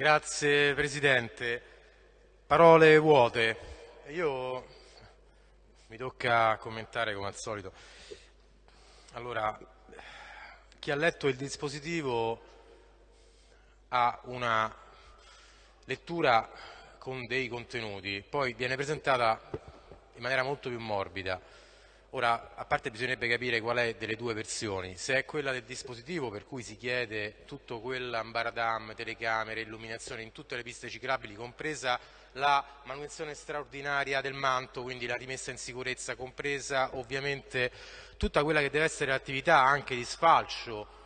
Grazie Presidente. Parole vuote. Io mi tocca commentare come al solito. Allora, chi ha letto il dispositivo ha una lettura con dei contenuti, poi viene presentata in maniera molto più morbida. Ora, a parte bisognerebbe capire qual è delle due versioni, se è quella del dispositivo per cui si chiede tutto quell'ambaradam, telecamere, illuminazione in tutte le piste ciclabili, compresa la manutenzione straordinaria del manto, quindi la rimessa in sicurezza, compresa ovviamente tutta quella che deve essere l'attività anche di sfalcio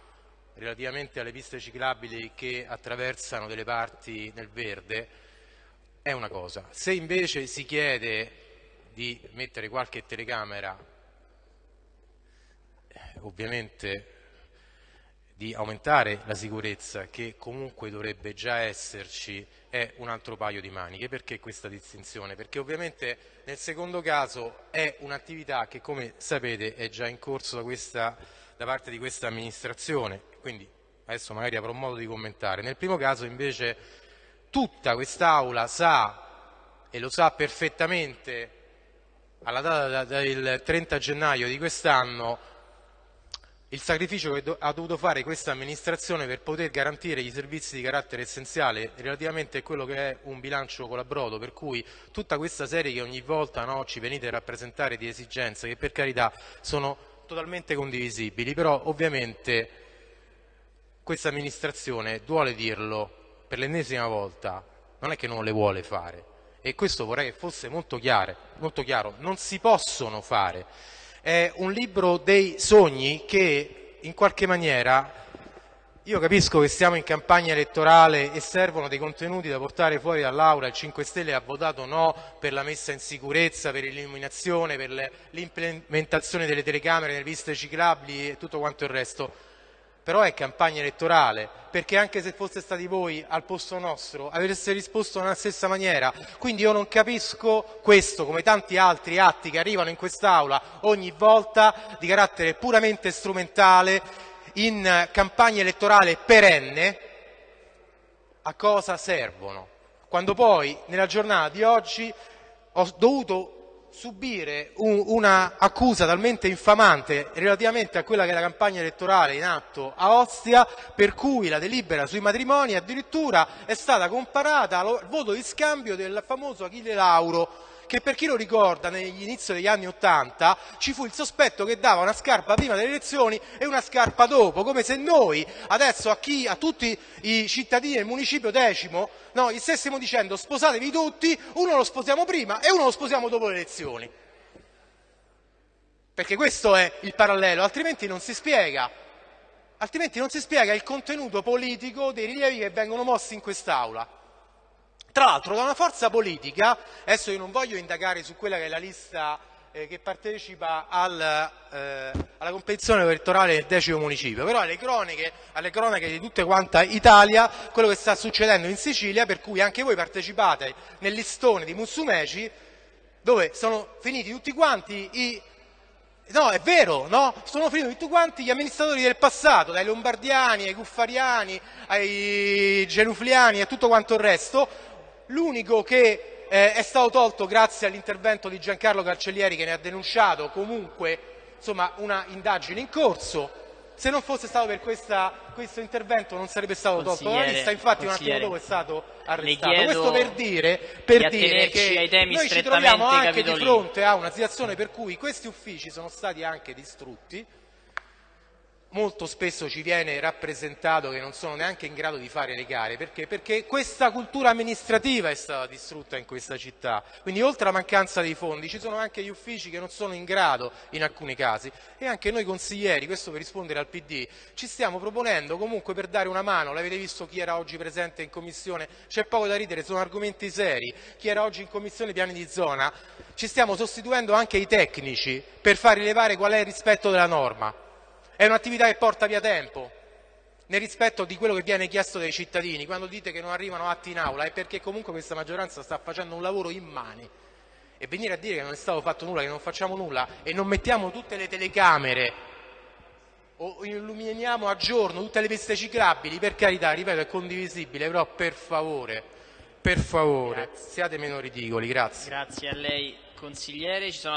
relativamente alle piste ciclabili che attraversano delle parti nel verde, è una cosa. Se invece si chiede di mettere qualche telecamera ovviamente di aumentare la sicurezza che comunque dovrebbe già esserci è un altro paio di maniche. Perché questa distinzione? Perché ovviamente nel secondo caso è un'attività che come sapete è già in corso da, questa, da parte di questa amministrazione, quindi adesso magari avrò modo di commentare. Nel primo caso invece tutta quest'Aula sa e lo sa perfettamente alla data del 30 gennaio di quest'anno il sacrificio che ha dovuto fare questa amministrazione per poter garantire i servizi di carattere essenziale relativamente a quello che è un bilancio colabrodo, per cui tutta questa serie che ogni volta no, ci venite a rappresentare di esigenze che per carità sono totalmente condivisibili, però ovviamente questa amministrazione, duole dirlo per l'ennesima volta, non è che non le vuole fare e questo vorrei che fosse molto chiaro, molto chiaro. non si possono fare è un libro dei sogni che in qualche maniera io capisco che siamo in campagna elettorale e servono dei contenuti da portare fuori dall'Aula, il 5 Stelle ha votato no per la messa in sicurezza, per l'illuminazione, per l'implementazione delle telecamere nelle piste ciclabili e tutto quanto il resto però è campagna elettorale, perché anche se foste stati voi al posto nostro avreste risposto nella stessa maniera. Quindi io non capisco questo, come tanti altri atti che arrivano in quest'Aula ogni volta di carattere puramente strumentale, in campagna elettorale perenne, a cosa servono. Quando poi nella giornata di oggi ho dovuto subire un, una accusa talmente infamante relativamente a quella che è la campagna elettorale in atto a Ostia, per cui la delibera sui matrimoni addirittura è stata comparata al voto di scambio del famoso Achille Lauro, che per chi lo ricorda negli inizi degli anni Ottanta ci fu il sospetto che dava una scarpa prima delle elezioni e una scarpa dopo, come se noi adesso a, chi, a tutti i cittadini del municipio decimo no, gli stessimo dicendo sposatevi tutti, uno lo sposiamo prima e uno lo sposiamo dopo le elezioni. Perché questo è il parallelo, altrimenti non si spiega. Altrimenti non si spiega il contenuto politico dei rilievi che vengono mossi in quest'Aula. Tra l'altro da una forza politica, adesso io non voglio indagare su quella che è la lista eh, che partecipa al, eh, alla competizione elettorale del decimo municipio, però alle cronache, alle cronache di tutta quanta Italia quello che sta succedendo in Sicilia, per cui anche voi partecipate nel listone di Mussumeci, dove sono finiti tutti quanti i No, è vero, no? Sono finiti tutti quanti gli amministratori del passato, dai lombardiani ai cuffariani, ai genufliani e tutto quanto il resto, L'unico che eh, è stato tolto grazie all'intervento di Giancarlo Carcellieri che ne ha denunciato comunque insomma, una indagine in corso. Se non fosse stato per questa, questo intervento non sarebbe stato tolto dalla lista, infatti un attimo dopo è stato arrestato. Questo per dire, per dire che noi ci troviamo anche capitolini. di fronte a una situazione per cui questi uffici sono stati anche distrutti, molto spesso ci viene rappresentato che non sono neanche in grado di fare le gare, perché? Perché questa cultura amministrativa è stata distrutta in questa città, quindi oltre alla mancanza dei fondi ci sono anche gli uffici che non sono in grado in alcuni casi. E anche noi consiglieri, questo per rispondere al PD, ci stiamo proponendo comunque per dare una mano, l'avete visto chi era oggi presente in commissione, c'è poco da ridere, sono argomenti seri, chi era oggi in commissione piani di zona, ci stiamo sostituendo anche i tecnici per far rilevare qual è il rispetto della norma è un'attività che porta via tempo, nel rispetto di quello che viene chiesto dai cittadini. Quando dite che non arrivano atti in aula è perché comunque questa maggioranza sta facendo un lavoro in mani. E venire a dire che non è stato fatto nulla, che non facciamo nulla e non mettiamo tutte le telecamere o illuminiamo a giorno tutte le piste ciclabili, per carità, ripeto, è condivisibile, però per favore, per favore, Grazie. siate meno ridicoli, grazie. Grazie a lei consigliere. Ci sono